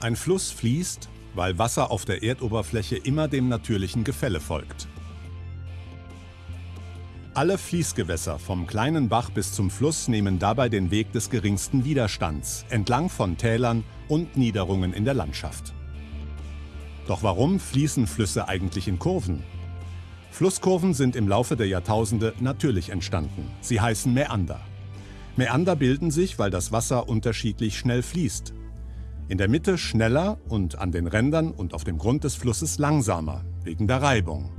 Ein Fluss fließt, weil Wasser auf der Erdoberfläche immer dem natürlichen Gefälle folgt. Alle Fließgewässer vom kleinen Bach bis zum Fluss nehmen dabei den Weg des geringsten Widerstands entlang von Tälern und Niederungen in der Landschaft. Doch warum fließen Flüsse eigentlich in Kurven? Flusskurven sind im Laufe der Jahrtausende natürlich entstanden. Sie heißen Mäander. Mäander bilden sich, weil das Wasser unterschiedlich schnell fließt. In der Mitte schneller und an den Rändern und auf dem Grund des Flusses langsamer, wegen der Reibung.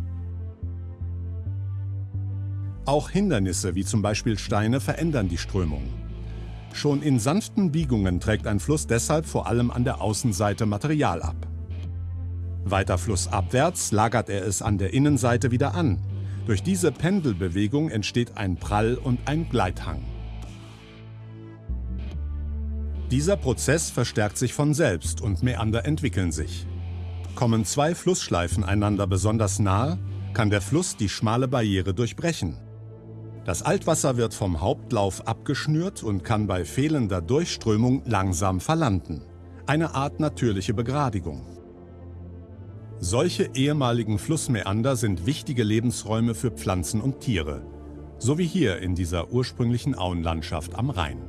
Auch Hindernisse wie zum Beispiel Steine verändern die Strömung. Schon in sanften Biegungen trägt ein Fluss deshalb vor allem an der Außenseite Material ab. Weiter flussabwärts lagert er es an der Innenseite wieder an. Durch diese Pendelbewegung entsteht ein Prall und ein Gleithang. Dieser Prozess verstärkt sich von selbst und Mäander entwickeln sich. Kommen zwei Flussschleifen einander besonders nahe, kann der Fluss die schmale Barriere durchbrechen. Das Altwasser wird vom Hauptlauf abgeschnürt und kann bei fehlender Durchströmung langsam verlanden. Eine Art natürliche Begradigung. Solche ehemaligen Flussmäander sind wichtige Lebensräume für Pflanzen und Tiere, so wie hier in dieser ursprünglichen Auenlandschaft am Rhein.